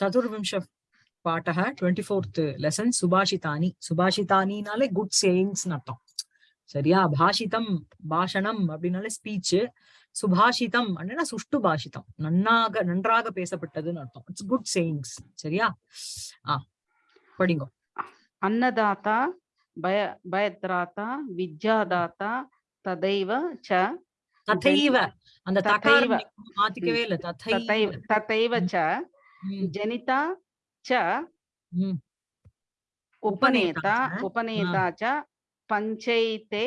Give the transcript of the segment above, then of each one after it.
சதுர்விம்ச பாட்டக twenty fourth lesson சுபாஷிதானி. சுபாஷிதானினாலே குட் சேயிங்ஸ் அர்த்தம். சரியா? பாஷிதம் பாஷணம் அப்படின்னாலே ஸ்பீச் சுபாஷிதம் அப்படின்னா சுஷ்டு பாஷிதம். நன்னாக நன்றாக பேசப்பட்டதுன்னு அர்த்தம். இட்ஸ் குட் சேயிங்ஸ் சரியா? ஆ படிங்க. அன்னதாத்தா பய பயத்ராத்தா வித்யாதாத்தா ததைவ ச ததைவ. அந்த ததைவ. மாத்திக்கவே இல்ல. ததைவ ததைவ ச. జనిత చ ఉపనేత ఉపనేత చ పంచైతే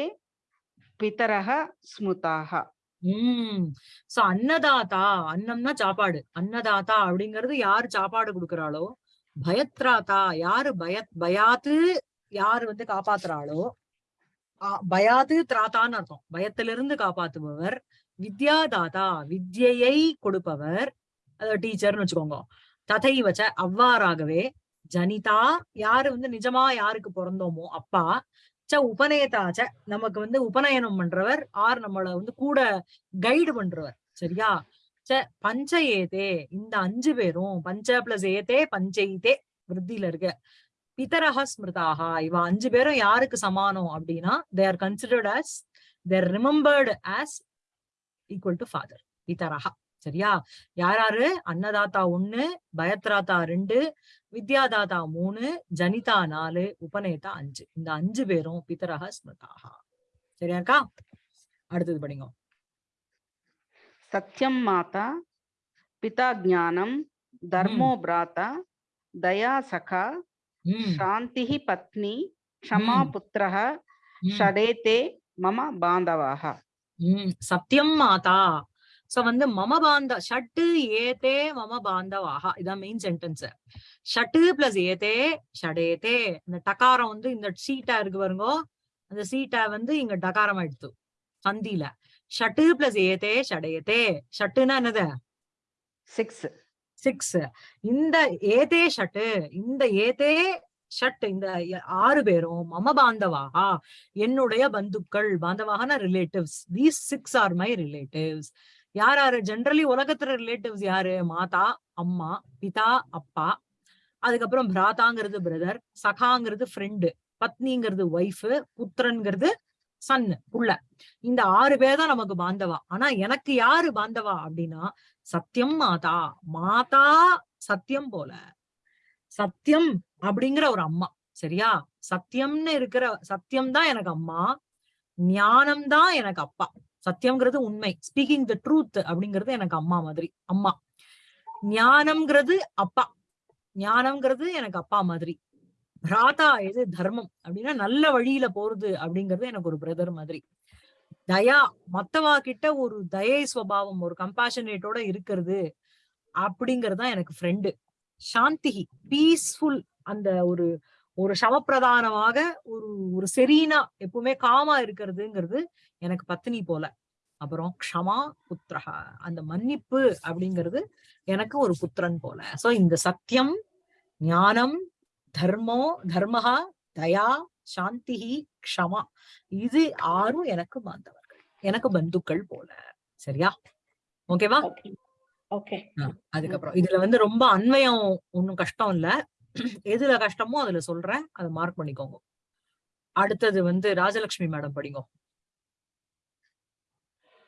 పితరహ స్మృతాహ சோ அன்னதாதா அன்னம்னா சாப்பாடு அன்னதாதா அப்படிங்கறது யாரு சாப்பாடு கொடுக்கறாளோ பயத்ராதா யாரு பய பயாத்து யாரு வந்து காப்பாத்துறாளோ பயாத்து திராத்தான்னு அர்த்தம் பயத்திலிருந்து காப்பாத்துபவர் வித்யாதாதா வித்யை கொடுப்பவர் அத டீச்சர்னு வச்சுக்கோங்க ததைவச்ச அவ்வாறாகவே ஜனிதா யாரு வந்து நிஜமா யாருக்கு பிறந்தோமோ அப்பா ச உபநேதா நமக்கு வந்து உபநயனம் பண்றவர் ஆர் நம்மள வந்து கூட கைடு பண்றவர் சரியா? ச பஞ்ச ஏதே இந்த அஞ்சு பேரும் பஞ்ச பிளஸ் ஏதே பஞ்சைதே விருத்தியில இருக்க. பிதரஹ ஸ்மிருதாகா இவ அஞ்சு பேரும் யாருக்கு சமானம் அப்படின்னா they are considered as they're remembered as equal to father பிதரஹா சரியா? யார் யாரு அன்னதாத்தா ஒண்ணு பயத்ராதா ரெண்டு வித்யாதாதா மூணு ஜனிதா நாலு உபநேதா அஞ்சு. இந்த அஞ்சு பேரும் பிதரக ஸ்மிருதாக சரியா இருக்கா? அடுத்தது படிங்க. சத்தியம் மாதா பிதா ஜானம் தர்மோ பிராத்தா தயா சகா சாந்தி பத்னி க்ஷமா புத்திரக ஷடேதே மம பாந்தவாக சத்தியம் மாதா. சோ வந்து மமபாந்த ஷட்டு ஏதே மம பாந்தவாகா இதான் மெயின் சென்டென்ஸ் ஷட்டு பிளஸ் ஏதே ஷடேதே இந்த டகாரம் வந்து இந்த சீட்டா இருக்கு பாருங்க. அந்த சீட்டா வந்து இங்க டகாரம் எடுத்து ஹந்தியில ஷட்டு பிளஸ் ஏதே ஷடேதே ஷட்டுன்னா என்னது? சிக்ஸ் சிக்ஸ் இந்த ஏதே ஷட்டு இந்த ஏதே ஷட் இந்த ஆறு பேரும் மம பாந்தவாகா என்னுடைய பந்துக்கள் பாந்தவாகனா relatives these six are my relatives யார் யாரு? ஜென்ரலி உலகத்துல ரிலேட்டிவ்ஸ் யாரு? மாதா அம்மா பிதா அப்பா. அதுக்கப்புறம் பிராதாங்கிறது பிரதர் சகாங்கிறது ஃப்ரெண்டு பத்னிங்கிறது ஒய்ஃப் புத்திரன்கிறது சன் புள்ள. இந்த ஆறு பேர் தான் நமக்கு பாந்தவா. ஆனா எனக்கு யாரு பாந்தவா அப்படின்னா சத்தியம் மாதா. மாதா சத்தியம் போல. சத்தியம் அப்படிங்கிற ஒரு அம்மா. சரியா? சத்தியம்னு இருக்கிற சத்தியம் தான் எனக்கு அம்மா. ஞானம் தான் எனக்கு அப்பா. சத்தியம்ங்கிறது உண்மை. ஸ்பீக்கிங் த ட்ரூத் அப்படிங்கிறது எனக்கு அம்மா மாதிரி. அம்மா. ஞானம்ங்கிறது அப்பா. ஞானம்ங்கிறது எனக்கு அப்பா மாதிரி. பிராதா எது தர்மம்? அப்படின்னா நல்ல வழியில போறது அப்படிங்கிறது எனக்கு ஒரு பிரதர் மாதிரி. தயா மத்தவா கிட்ட ஒரு தயை ஸ்வபாவம் ஒரு கம்பாஷனேட்டோட இருக்கிறது அப்படிங்கறதுதான் எனக்கு ஃப்ரெண்டு சாந்தி பீஸ்ஃபுல் அந்த ஒரு ஒரு சமப்பிரதானமாக ஒரு ஒரு செரீனா எப்பவுமே காமா இருக்கிறதுங்கிறது எனக்கு பத்தினி போல. அப்புறம் க்ஷமா புத்திரஹ அந்த மன்னிப்பு அப்படிங்கிறது எனக்கு ஒரு புத்திரன் போல. சோ இந்த சத்தியம் ஞானம் தர்மோ தர்மஹா தயா சாந்தி க்ஷமா இது ஆறும் எனக்கு பாந்தவர்கள் எனக்கு பந்துக்கள் போல. சரியா? ஓகேவா? ஓகே. அதுக்கப்புறம். இதுல வந்து ரொம்ப அன்வயம் ஒண்ணும் கஷ்டம் இல்ல. எதுல கஷ்டமோ அதுல சொல்றேன். அதை மார்க் பண்ணிக்கோங்க. அடுத்தது வந்து ராஜலட்சுமி மேடம் படிங்க.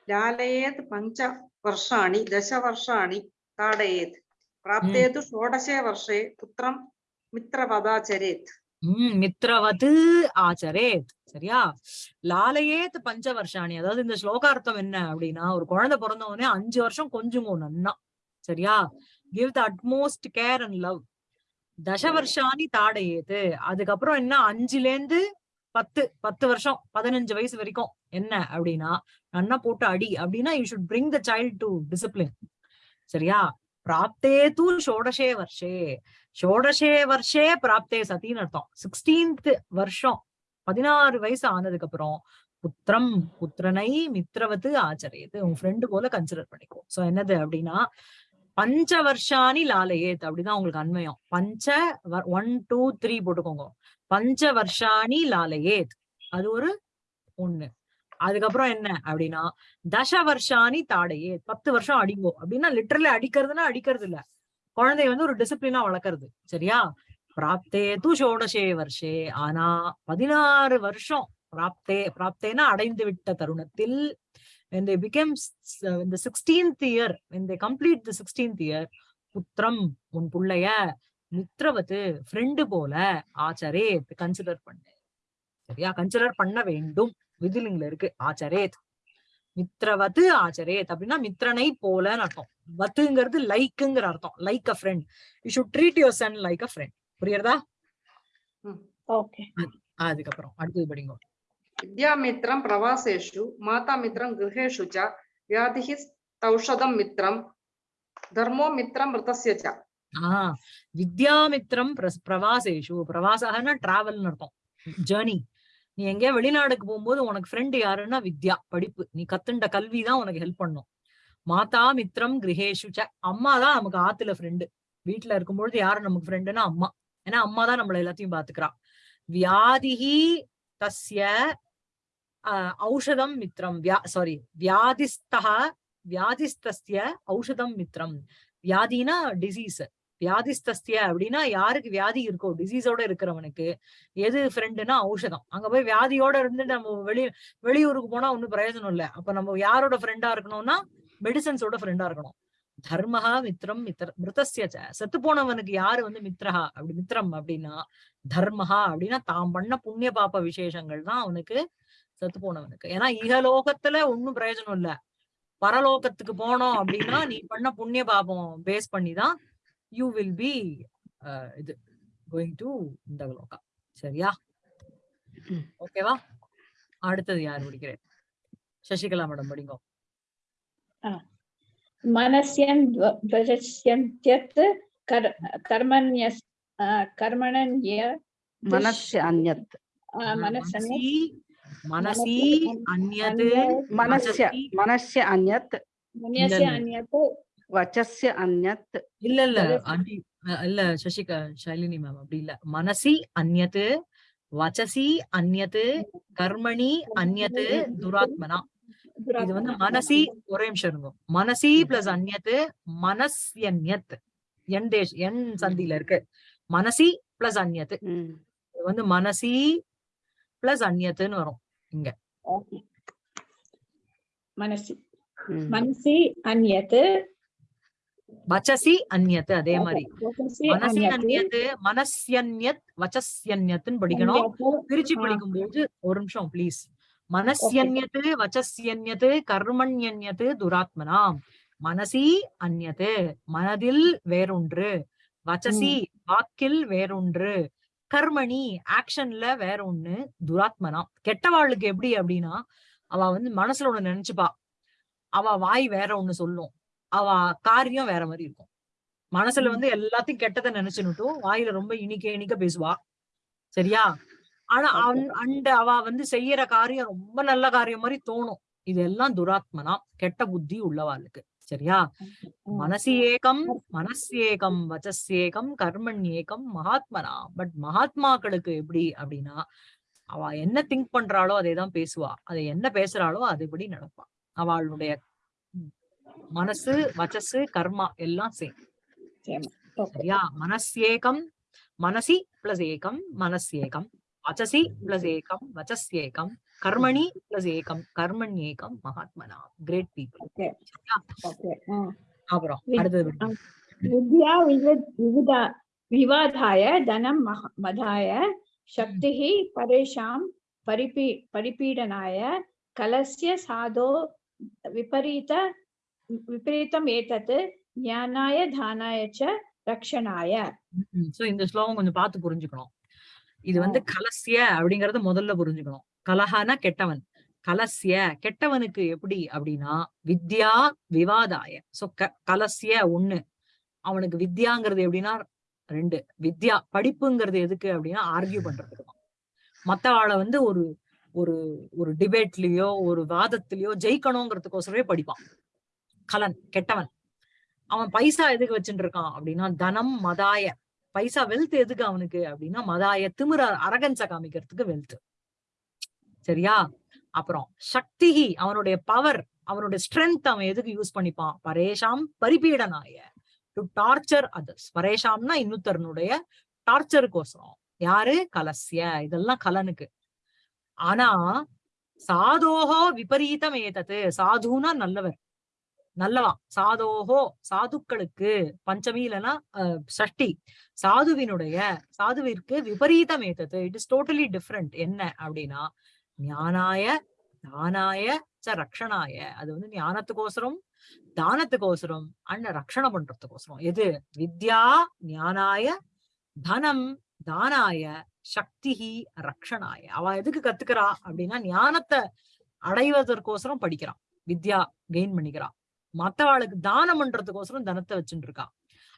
ஜாலயேத் பஞ்ச வருஷாணி தச வருஷாணி தாடயேத் பிராப்தேது ஷோடசே வருஷே புத்திரம் மித்ரவதாச்சரேத். உம் மித்ரவது ஆச்சரேத். சரியா? லாலையேத் பஞ்ச வருஷாணி அதாவது இந்த ஸ்லோகார்த்தம் என்ன அப்படின்னா ஒரு குழந்தை பிறந்த உடனே அஞ்சு வருஷம் கொஞ்சுங்க நன்னா. சரியா? Give the utmost care and love தச வருஷாணி தாடையேது. அதுக்கப்புறம் என்ன அஞ்சுல இருந்து பத்து பத்து வருஷம் பதினஞ்சு வயசு வரைக்கும். என்ன அப்படின்னா நன்னா போட்டு அடி அப்படின்னா you should bring the child to discipline சரியா? பிராப்தே தூ ஷோடசே வருஷே. ஷோடசே வருஷே பிராப்தே சதின்னு அர்த்தம். சிக்ஸ்டீன்த் வருஷம் பதினாறு வயசு ஆனதுக்கு அப்புறம் புத்திரம் புத்திரனை மித்திரவத்து ஆச்சரியது உன் ஃப்ரெண்டு போல கன்சிடர் பண்ணிக்கும் சோ என்னது அப்படின்னா பஞ்ச வருஷானி லாலயேத் அப்படிதான் உங்களுக்கு அன்வயம் பஞ்ச ஒன் டூ த்ரீ போட்டுக்கோங்க. பஞ்ச வருஷாணி லாலயேத். அது ஒரு ஒண்ணு. அதுக்கப்புறம் என்ன அப்படின்னா தச வருஷானி தாடையே பத்து வருஷம் அடிங்கோ அப்படின்னா லிட்டரலி அடிக்கிறதுனா அடிக்கிறது இல்ல குழந்தைய வந்து ஒரு டிசிப்ளினா வளர்க்கறது. சரியா? பிராப்தே தூ ஷோடசே வருஷே. ஆனா பதினாறு வருஷம் பிராப்தே பிராப்தேனா அடைந்து விட்ட தருணத்தில் when they became s- uh, in the 16th year when they complete the 16th year புத்திரம் உன் புள்ளைய மித்ரவத்து ஃப்ரெண்டு போல ஆச்சரே கன்சிடர் பண்ணு சரியா? கன்சிடர் பண்ண வேண்டும். விதிலிங்ல இருக்கு. ஆச்சரேத் மித்ரவத்து ஆச்சரேத் அப்படின்னா மித்ரனை போலன்னு அர்த்தம். வத்துங்கிறது லைக்குங்கிற அர்த்தம். Like a friend you should treat your son like a friend புரியுறதா அதுக்கப்புறம். அடுத்தது படிங்க. विद्यामित्रं प्रवासेषु मातामित्रं गृहेषु च व्याधिः तौषधं मित्रं धर्मो मित्रं मृतस्य च ஆஹ் வித்யாமித்ரம் பிரஸ்- பிரவாசேஷு பிரவாசகன்னா டிராவல்னு அர்த்தம் ஜேர்னி நீ எங்கேயா வெளிநாடுக்கு போகும்போது உனக்கு ஃப்ரெண்ட் யாருன்னா வித்யா படிப்பு நீ கத்துண்ட கல்வி தான் உனக்கு ஹெல்ப் பண்ணும் மாதா மித்ரம் கிரகேஷு ச அம்மா தான் நமக்கு ஆத்துல ஃப்ரெண்டு வீட்டுல இருக்கும்பொழுது யாரு நமக்கு ஃப்ரெண்டுன்னா அம்மா ஏன்னா அம்மா தான் நம்மள எல்லாத்தையும் பாத்துக்கிறா வியாதிஹி தஸ்ய ஆஹ், ஔஷதம் மித்ரம். வியா சாரி வியாதிஸ்தா வியாதிஸ்தஸ்ய ஔஷதம் மித்ரம். வியாதினா டிசீஸ் வியாதிஸ்தஸ்திய அப்படின்னா யாருக்கு வியாதி இருக்கோ டிசீஸோட இருக்கிறவனுக்கு. எது ஃப்ரெண்டுனா ஔஷதம். அங்க போய் வியாதியோட இருந்து நம்ம வெளி வெளியூருக்கு போனா ஒண்ணும் பிரயோஜனம் இல்ல. அப்ப நம்ம யாரோட ஃப்ரெண்டா இருக்கணும்னா மெடிசன்ஸோட ஃப்ரெண்டா இருக்கணும். தர்மஹா மித்ரம் மித்ர மிருதஸ்ய செத்து போனவனுக்கு யாரு வந்து மித்ரஹா? அப்படி மித்ரம் அப்படின்னா தர்மஹா அப்படின்னா தான் பண்ண புண்ணிய பாப்ப விசேஷங்கள் தான் அவனுக்கு செத்து போனவனுக்கு. ஏன்னா இகலோகத்துல ஒன்னும் பிரயோஜனம் இல்ல. பரலோகத்துக்கு போனோம் அப்படின்னா நீ பண்ண புண்ணிய பாபம் பேஸ் பண்ணி தான் யூ வில் பி இது கோயிங் டு இந்த லோகா சரியா? ஓகேவா? அடுத்தது யார் முடிக்கிறேன்? சசிகலா மேடம் படிங்கோ. மனசியன் துவஜஸ்யன் தியத் கர்மண்ய கர்மணன்ய மனசியன்யத் மனசனி मनस्य अन्यत् आ, मनसन्य மனசி மனசி அந்யத் मनस्य वचसि- मनस्य अन्यत् मन्यस्य இல்ல. अन्यत् वचस्य अन्यत् இல்ல இல்ல வதசி. அண்டி அஹ் இல்ல சசிகா ஷாலினி மேம் அப்படி இல்ல மனசி அந்யத் வச்சசி அந்யத் கர்மணி அந்யத் துராத்மனா இது வந்து மனசி ஒரே நிமிஷம் இருங்க மனசி பிளஸ் அந்யத் மனஸ்யன்யத் என் தேஷ் என் சந்தில இருக்கு மனசி பிளஸ் அந்யத் ம். இது வந்து மனசி பிளஸ் அந்நியத்துன்னு வரும் இங்க. மனசி. மனசி அந்நியத்து. வச்சசி அந்யத்து அதே மாதிரி. மனசி அந்நியத்து. மனசியன்யத் வச்சஸ்யன்யத்துன்னு படிக்கணும். பிரிச்சு படிக்கும் போது ஒரு நிமிஷம் பிளீஸ் மனசியன்யத்து வச்சஸ்யன்யத்து கர்மண்யன்யத்து துராத்மனாம். மனசி அந்நது மனதில் வேறொன்று. வச்சசி வாக்கில் வேறொன்று. கர்மணி ஆக்ஷன்ல வேற ஒண்ணு துராத்மனா? கெட்டவாளுக்கு எப்படி அப்படின்னா அவ வந்து மனசுல ஒண்ணு நினைச்சுப்பா. அவ வாய் வேற ஒண்ணு சொல்லும். அவ காரியம் வேற மாதிரி இருக்கும். மனசுல. வந்து எல்லாத்தையும் கெட்டதை நினைச்சுன்னுட்டும் வாயில ரொம்ப இனிக்க இனிக்க பேசுவா. சரியா? ஆனா அண்ட அவ வந்து செய்யற காரியம் ரொம்ப நல்ல காரியம் மாதிரி தோணும். இதெல்லாம் துராத்மனா? கெட்ட புத்தி உள்ளவாளுக்கு சரியா? மனசி ஏகம் மனசேகம் வச்சசேகம் கர்மண்யேகம் மகாத்மனா? பட் மகாத்மாக்களுக்கு எப்படி அப்படின்னா அவ என்ன திங்க் பண்றாளோ அதை தான் பேசுவா. அதை என்ன பேசுறாளோ அதுபடி நடப்பா. அவளுடைய மனசு வச்சசு கர்மா எல்லாம் சேம். சரியா? மனசேகம் மனசி பிளஸ் ஏகம் மனசேகம் வச்சசி பிளஸ் ஏகம் வச்சஸ்யேகம் கர்மணி பிளஸ் ஏகம். கர்மன் ஏகம் மகாத்மனா. கிரேட் பீப்புள் அப்புறம் வித்யா விவிதா விவாதாய தனம் மதாய சக்தி பரேஷாம் பரிபீ பரிபீடனாய கலசிய சாதோ விபரீத விபரீதம் ஏதத் ஞானாய தானாய ச ரக்ஷனாய. சோ இந்த ஸ்லோகம் கொஞ்சம் பார்த்து புரிஞ்சுக்கணும். இது வந்து கலசிய அப்படிங்கறத முதல்ல புரிஞ்சுக்கணும். கலஹானா கெட்டவன். கலசிய கெட்டவனுக்கு எப்படி அப்படின்னா வித்யா விவாதாய. சோ க கலசிய ஒண்ணு. அவனுக்கு வித்யாங்கிறது எப்படின்னா ரெண்டு. வித்யா படிப்புங்கிறது எதுக்கு அப்படின்னா ஆர்கியூ பண்றதுக்கு தான். மத்தவாளை வந்து ஒரு ஒரு ஒரு டிபேட்லயோ ஒரு வாதத்திலயோ ஜெயிக்கணுங்கிறதுக்கோசரமே படிப்பான். கலன் கெட்டவன். அவன் பைசா எதுக்கு வச்சுட்டு இருக்கான் அப்படின்னா தனம் மதாய. பைசா வெல்த் எதுக்கு அவனுக்கு அப்படின்னா மதாய திமிர அரகன்ஸ காமிக்கிறதுக்கு வெல்த் சரியா? அப்புறம் சக்திகி அவனுடைய பவர் அவனுடைய ஸ்ட்ரென்த் அவன் எதுக்கு யூஸ் பண்ணிப்பான்? பரேஷாம் பரிபீடனாய. டு டார்ச்சர் அதர்ஸ் பரேஷாம்னா இன்னொருத்தருனுடைய டார்ச்சருக்கோசரம் யாரு? கலசிய. இதெல்லாம் கலனுக்கு. ஆனா சாதோஹோ விபரீதம் ஏதது. சாதுனா நல்லவர். நல்லவா? சாதோஹோ சாதுக்களுக்கு பஞ்சமி இல்லைன்னா அஹ், சாதுவினுடைய சாதுவிற்கு விபரீதம் ஏதது. இட் இஸ் டோட்டலி டிஃப்ரெண்ட் என்ன? அப்படின்னா ஞானாய தானாய ச ரக்ஷணாய. அது வந்து ஞானத்துக்கோசரம் தானத்துக்கோசரம் அண்ட் ரக்ஷணம் பண்றதுக்கோசரம் எது? வித்யா ஞானாய தனம் தானாய சக்திஹி ரக்ஷணாய. அவ எதுக்கு கத்துக்கிறா? அப்படின்னா ஞானத்தை அடைவதற்கோசரம் படிக்கிறான் வித்யா கெயின் பண்ணிக்கிறான் மத்தவாளுக்கு தானம் பண்றதுக்கோசரம் தனத்தை வச்சுட்டு இருக்கா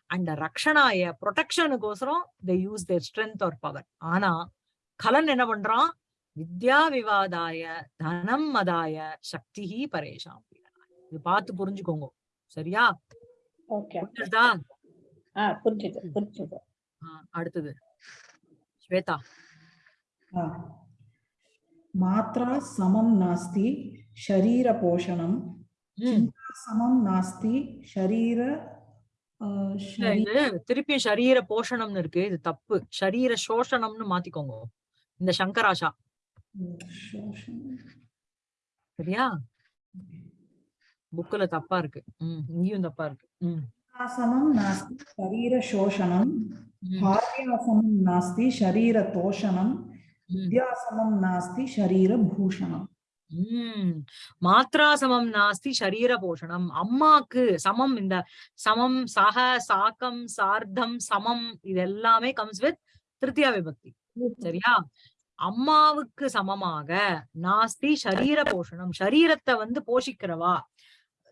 அண்ட் ரக்ஷணாய ப்ரொடெக்ஷனுக்கோசரம் they use their strength or power ஆனா கலன் என்ன பண்றான்? வித்யா விவாதாய தனம் மதாய சக்தி பரேஷாம் இது பார்த்து புரிஞ்சுக்கோங்க. சரியா? புரிஞ்சுதா அடுத்தது. ஸ்வேதா. மாத்ரா சமம் நாஸ்தி ஷரீர போஷணம். சமம் நாஸ்தி ஷரீர திருப்பி ஷரீர போஷணம்னு இருக்கு. இது தப்பு. ஷரீர சோஷணம்னு மாத்திக்கோங்க. இந்த சங்கராஷா. சரியா? புக்ல தப்பா இருக்கு. உம் இங்கேயும் தப்பா இருக்கு. உம் ஆசனம் நாஸ்தி சரீர சோஷணம் பாரியாசனம் நாஸ்தி சரீர தோஷணம் வித்யாசனம் நாஸ்தி சரீர பூஷணம். மாத்ரா சமம் நாஸ்தி சரீர போஷணம். அம்மாக்கு சமம் இந்த சமம் சக சாக்கம் சார்த்தம் சமம் இது எல்லாமே கம்ஸ் வித் திருத்தியா விபக்தி. சரியா? அம்மாவுக்கு சமமாக நாஸ்தி சரீர போஷணம் சரீரத்தை வந்து போஷிக்கிறவா?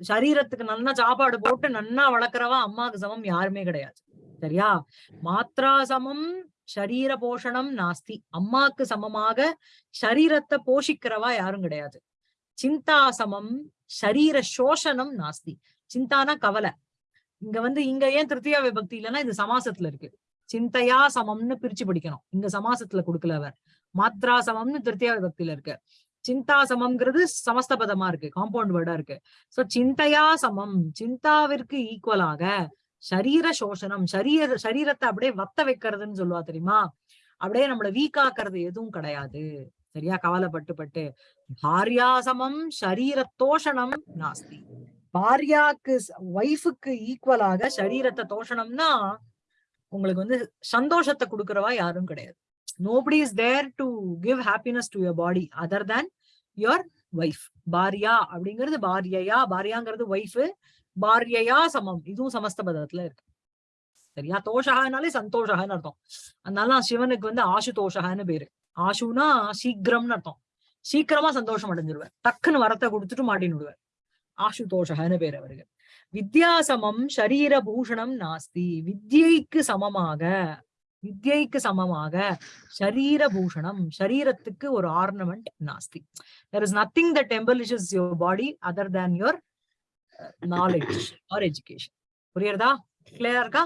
சரீரத்துக்கு நல்லா சாப்பாடு போட்டு நன்னா வளர்க்கறவா? அம்மாவுக்கு சமம் யாருமே கிடையாது. சரியா? மாத்ரா சமம் சரீர போஷணம் நாஸ்தி அம்மாக்கு சமமாக சரீரத்தை போஷிக்கிறவா யாரும் கிடையாது. சிந்தா சமம் சரீர சோஷணம் நாஸ்தி சிந்தானா கவலை. இங்க வந்து இங்க ஏன் திருத்தியா விபக்தி இல்லைன்னா இது சமாசத்துல இருக்கு. சிந்தையா சமம்னு பிரிச்சு படிக்கணும். இங்க சமாசத்துல கொடுக்கல அவர். மாத்ரா சமம்னு திருத்தியா விபக்தியில இருக்கு. சிந்தா சமம்ங்கிறது சமஸ்தபதமா இருக்கு. காம்பவுண்ட் வேர்டா இருக்கு. சோ சிந்தையா சமம். சிந்தாவிற்கு ஈக்குவலாக சரீர சோஷணம் சரீர சரீரத்தை அப்படியே வத்த வைக்கிறதுன்னு சொல்லுவா தெரியுமா? அப்படியே நம்மள வீக்காக்குறது எதுவும் கிடையாது. சரியா? கவலைப்பட்டு பட்டு. பாரியாசமம் சரீர தோஷணம் நாஸ்தி. பாரியாக்கு ஒய்ஃபுக்கு ஈக்குவலாக சரீரத்தை தோஷணம்னா உங்களுக்கு வந்து சந்தோஷத்தை கொடுக்கறவா யாரும் கிடையாது. Nobody is there to give happiness to your body other than your wife பாரியா அப்படிங்கிறது பாரியையா பாரியாங்கிறது ஒய்ஃப் பாரியையா சமம். இதுவும் சமஸ்த பதத்துல இருக்கு. சரியா? தோஷகானாலே சந்தோஷகான்னு அர்த்தம். அதனால சிவனுக்கு வந்து ஆசுதோஷகான்னு பேரு. ஆசுனா சீக்கிரம்னு அர்த்தம். சீக்கிரமா சந்தோஷம் அடைஞ்சிருவார். டக்குன்னு வரத்தை கொடுத்துட்டு மாட்டின்னு விடுவார். ஆசுதோஷகன்னு பேர் அவருக்கு. வித்யாசமம் சரீர பூஷணம் நாஸ்தி. வித்யைக்கு சமமாக வித்யைக்கு சமமாக சரீர பூஷணம் சரீரத்துக்கு ஒரு ஆர்னமெண்ட் நாஸ்தி. There is nothing the embellishes your body other than your knowledge or education புரியுறதா? கிளியரா இருக்கா?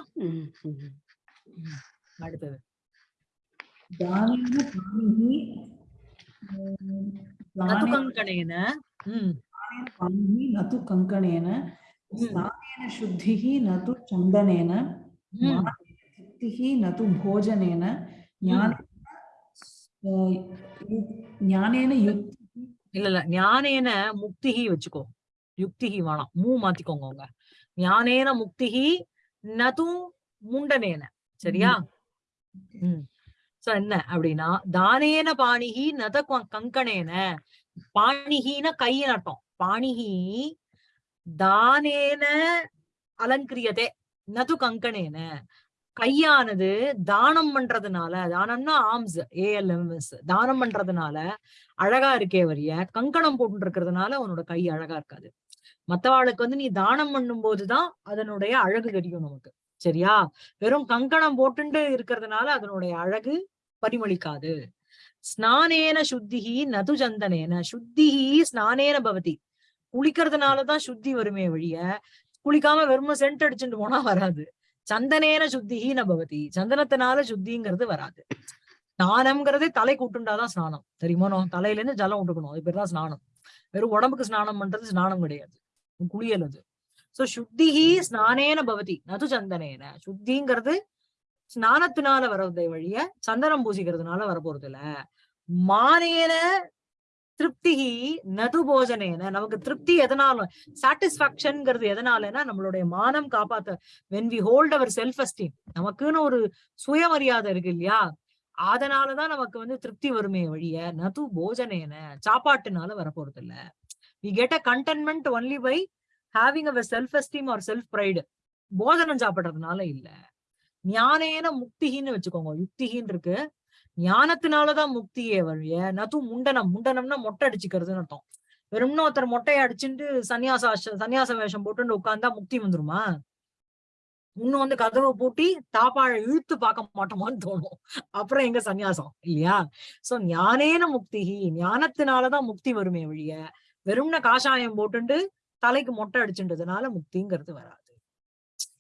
அடுத்தது. நது கங்கணேன நது கங்கணேன ஸ்நானேன சுத்திஹி நது சந்தனேன திருப்திஹி நது போஜனேன ஞான ஞானேன யுக்தி இல்ல இல்ல ஞானேன முக்திஹி வச்சுக்கோ. யுக்திஹி வேணாம். மூ மாத்திக்கோங்க உங்க ஞானேன முக்திஹி நது முண்டனேன சரியா? உம் சோ என்ன அப்படின்னா தானேன பாணிகி நத கங்கணேன. பாணிகின கையின் அர்த்தம். பாணிகி தானேன அலங்கிரியதே. நது கங்கணேன. கையானது தானம் பண்றதுனால தானம்னா ஆர்ம்ஸ் ஏஎல்எம்எஸ் தானம் பண்றதுனால அழகா இருக்கே வரிய கங்கணம் போட்டு இருக்கிறதுனால உன்னோட கை அழகா இருக்காது. மத்தவாளுக்கு வந்து நீ தானம் பண்ணும் போதுதான் அதனுடைய அழகு தெரியும் நமக்கு. சரியா? வெறும் கங்கணம் போட்டுண்டு இருக்கிறதுனால அதனுடைய அழகு பரிமளிக்காது. ஸ்நானேன சுத்திகி நது சந்தனேன. சுத்திகி ஸ்நானேன பவதி. குளிக்கிறதுனாலதான் சுத்தி வருமே வழிய குளிக்காம வெறும் சென்ட் அடிச்சுட்டு போனா வராது. சந்தனேன சுத்திஹி பவதி. சந்தனத்தினால சுத்திங்கிறது வராது. ஸ்நானம்ங்கிறதே தலை கூட்டுண்டாதான் ஸ்நானம். தெரியுமா? தலையில இருந்து ஜலம் விட்டுக்கணும். அது பேர் தான் ஸ்நானம். வெறும் உடம்புக்கு ஸ்நானம் பண்றது ஸ்நானம் கிடையாது. குளியல் அது. சோ சுத்திஹி ஸ்நானேன பவதி. நது சந்தனேன. சுத்திங்கிறது ஸ்நானத்தினால வர்றதை வழிய சந்தனம் பூசிக்கிறதுனால வரப்போறது இல்ல மானேன திருப்திகி நது போஜனேன நமக்கு திருப்தி எதனால சாட்டிஸ்பாக்சன்ங்கிறது எதனாலனா நம்மளுடைய மானம் காப்பாத்த. When we hold our self esteem நமக்குன்னு ஒரு சுயமரியாதை இருக்கு இல்லையா? அதனாலதான் நமக்கு வந்து திருப்தி வருமே வழிய நது போஜனேன சாப்பாட்டுனால வரப்போறது இல்ல we get a contentment only by having our self esteem or self pride போஜனம் சாப்பிடுறதுனால இல்ல. ஞானேன முக்திகின்னு வச்சுக்கோங்க. யுக்திகின்னு இருக்கு. ஞானத்தினாலதான் முக்தியே வழிய நது முண்டனம் முண்டனம்னா மொட்டை அடிச்சுக்கிறதுன்னு அர்த்தம். வெறும்னா ஒருத்தர் மொட்டையை அடிச்சுட்டு சன்னியாச சன்னியாச வேஷம் போட்டு உட்கார்ந்தா முக்தி வந்துருமா? இன்னும் வந்து கதவை பூட்டி தாப்பாழ இழுத்து பார்க்க மாட்டோமான்னு தோணும். அப்புறம் எங்க சன்னியாசம்? இல்லையா? சோ ஞானேன முக்திகி ஞானத்தினாலதான் முக்தி வருமே வழிய வெறும்ன காஷாயம் போட்டுண்டு தலைக்கு மொட்டை அடிச்சுன்றதுனால முக்திங்கிறது வராது.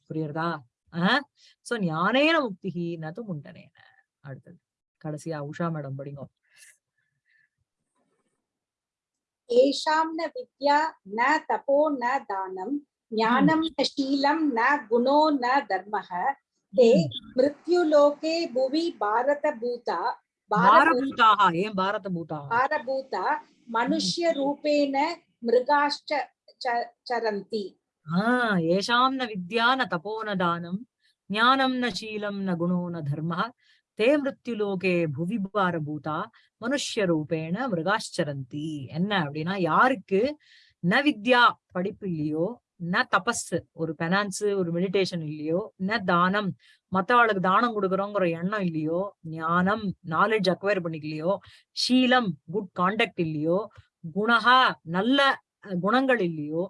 புரியுறதா? ஆஹ் சோ ஞானேன முக்திகி நது முண்டனேன. அடுத்தது. கடைசியா உஷா மேடம் படிங்க येषां न विद्या न तपो न दानं ज्ञानं न शीलं न गुणो न धर्मः ते मृत्युलोके भुवि भारतभूता भारभू- பாரபூதாக ஏன் பாரத பூதாக भारभूता मनुष्यरूपेण मृगाश्च च- चरन्ति ஆஹ் ஏஷாம் ந வித்யா ந தபோ ந தானம் ஞானம் ந சீலம் ந குணோ ந தர்ம தே மிருத்யுலோகே புவிபார பூதா மனுஷ்ய ரூபேண மிருகாச்சரந்தி என்ன அப்படின்னா யாருக்கு? ந வித்யா படிப்பு இல்லையோ ந தபஸ் ஒரு பெனான்ஸ் ஒரு மெடிடேஷன் இல்லையோ ந தானம். மத்தவாளுக்கு தானம் கொடுக்குறோங்கிற எண்ணம் இல்லையோ ஞானம் நாலேஜ் அக்வயர் பண்ணிக்கலையோ ஷீலம் குட் காண்டக்ட் இல்லையோ குணகா நல்ல குணங்கள் இல்லையோ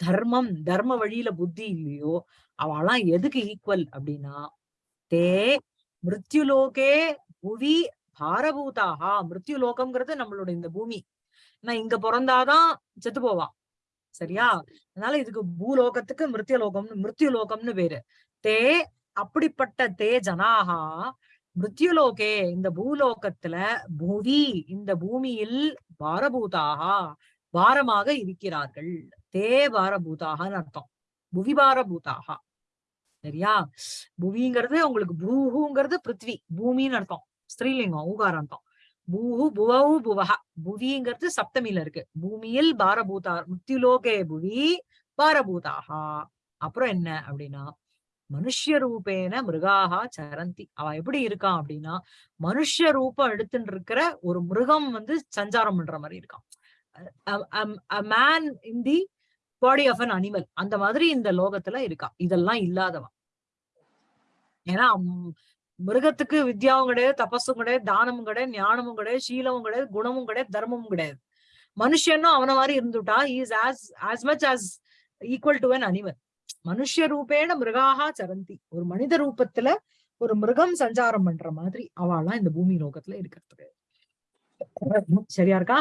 தர்மம் தர்ம வழியில புத்தி இல்லையோ அவெல்லாம் எதுக்கு ஈக்குவல் அப்படின்னா தே மிருத்யுலோகே புவி பாரபூதாகா மிருத்யுலோகம்ங்கிறது நம்மளோட இந்த பூமி. நான் இங்க பிறந்தாதான் செத்து போவா. சரியா? அதனால இதுக்கு பூலோகத்துக்கு மிருத்யலோகம்னு மிருத்யுலோகம்னு பேரு. தே அப்படிப்பட்ட தே ஜனாகா மிருத்யுலோகே இந்த பூலோகத்துல புவி இந்த பூமியில் பாரபூதாகா பாரமாக இருக்கிறார்கள். தே பாரபூதாகன்னு அர்த்தம். புவி பாரபூதாகா சரியா? புவிங்கிறது உங்களுக்கு பூஹுங்கிறது பிருத்வி. பூமின்னு அர்த்தம். ஸ்ரீலிங்கம் ஊகார அர்த்தம். பூஹு புவஹு புவஹ. புவிங்கிறது சப்தமியில இருக்கு. பூமியில் பாரபூதா முத்தியுலோகே புவி பாரபூதாகா அப்புறம் என்ன அப்படின்னா மனுஷ்ய ரூபேன மிருகாகா சரந்தி. அவ எப்படி இருக்கான் அப்படின்னா மனுஷ்ய ரூபம் எடுத்துட்டு இருக்கிற ஒரு மிருகம் வந்து சஞ்சாரம் பண்ற மாதிரி இருக்கான். Man in the body of an animal அந்த மாதிரி இந்த லோகத்துல இருக்கா. இதெல்லாம் இல்லாதவன். ஏன்னா மிருகத்துக்கு வித்யாவும் கிடையாது தபஸும் கிடையாது தானமும் கிடையாது ஞானமும் கிடையாது சீலமும் கிடையாது குணமும் கிடையாது தர்மமும் கிடையாது. மனுஷனும் அவன மாதிரி இருந்துட்டா is as as much as equal to an animal Manushya ரூபேன மிருகாகா சரந்தி. ஒரு மனித ரூபத்துல ஒரு மிருகம் சஞ்சாரம் பண்ற மாதிரி அவள்லாம் இந்த பூமி லோகத்துல இருக்கிறதுக்கு. சரியா இருக்கா.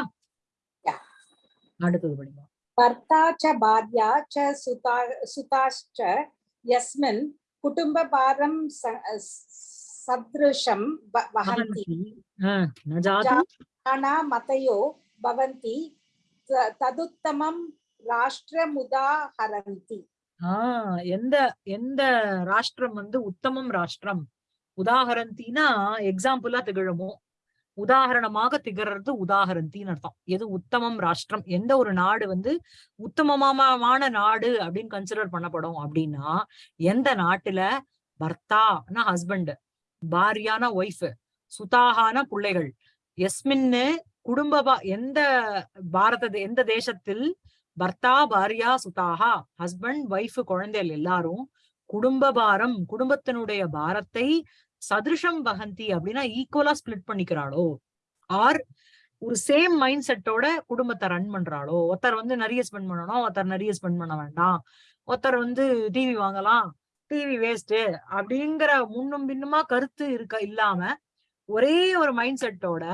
அடுத்தது படிங்க भर्ता च भार्या च सुता सुताश्च यस्मिन् कुटुम्बभारं स- सदृशं व- वहन्ति ஆஹ் ந ஜாது मतयो भवन्ति त- तदुत्तमं राष्ट्रमुदाहरन्ति ஆஹ் எந்த எந்த ராஷ்டிரம் வந்து உத்தமம் ராஷ்டிரம் உதாகரந்தினா எக்ஸாம்பிளா திகழுமோ உதாகரணமாக திகறது உதாகரந்தின்னு அர்த்தம். எது உத்தமம் ராஷ்டிரம் எந்த ஒரு நாடு வந்து உத்தமமான நாடு அப்படின்னு கன்சிடர் பண்ணப்படும் அப்படின்னா எந்த நாட்டுல பர்த்தானா ஹஸ்பண்ட் பாரியான ஒய்ஃப் சுதாகான பிள்ளைகள் எஸ்மின்னு குடும்ப பா- எந்த பாரத எந்த தேசத்தில் பர்த்தா பாரியா சுதாகா ஹஸ்பண்ட் ஒய்ஃப் குழந்தைகள் எல்லாரும் குடும்ப பாரம் குடும்பத்தினுடைய பாரத்தை சதுருஷம் வகந்தி அப்படின்னா ஈக்குவலா ஸ்பிளிட் பண்ணிக்கிறாளோ? ஆர் ஒரு சேம் மைண்ட் செட்டோட குடும்பத்தை ரன் பண்றாளோ? ஒருத்தர் வந்து நிறைய ஸ்பெண்ட் பண்ணணும் ஒருத்தர் நிறைய ஸ்பெண்ட் பண்ண வேண்டாம். ஒருத்தர் வந்து டிவி வாங்கலாம் டிவி வேஸ்ட் அப்படிங்கிற முன்னும் பின்னுமா கருத்து இருக்க இல்லாம ஒரே ஒரு மைண்ட் செட்டோட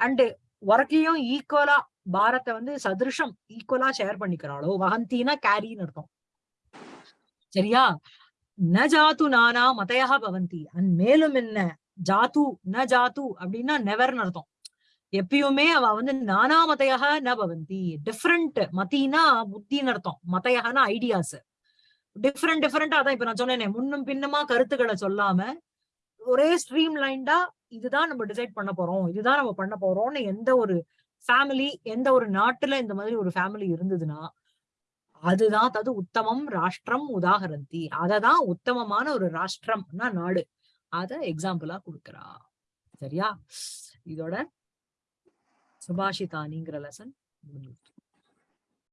அண்டு ஒர்க்கையும் ஈக்குவலா பாரத்தை வந்து சதுருஷம் ஈக்குவலா ஷேர் பண்ணிக்கிறாளோ? வகந்தினா கேரின்னு அர்த்தம். சரியா? ந ஜாத்து நானா மதையா பவந்தி அண்ட் மேலும் என்ன? ஜாத்து ந ஜாத்து அப்படின்னா நெவர்னு அர்த்தம். எப்பயுமே அவ வந்து நானா மதையாக ந பவந்தி. டிஃப்ரெண்ட் மத்தினா புத்தின்னு அர்த்தம். மதையகனா ஐடியாஸ் டிஃப்ரெண்ட் டிஃப்ரெண்டா அதான் இப்ப நான் சொன்னேனே முன்னும் பின்னமா கருத்துக்களை சொல்லாம ஒரே ஸ்ட்ரீம் லைன்டா இதுதான் நம்ம டிசைட் பண்ண போறோம். இதுதான் நம்ம பண்ண போறோம்னு எந்த ஒரு ஃபேமிலி எந்த ஒரு நாட்டுல இந்த மாதிரி ஒரு ஃபேமிலி இருந்ததுன்னா அதுதான் தது உத்தமம் ராஷ்டிரம் உதாகரந்தி. அததான் உத்தமமான ஒரு ராஷ்டிரம்னா நாடு. அத எக்ஸாம்பிளா கொடுக்கறா. சரியா? இதோட சுபாஷிதானிங்கிற லெசன் முடிஞ்சு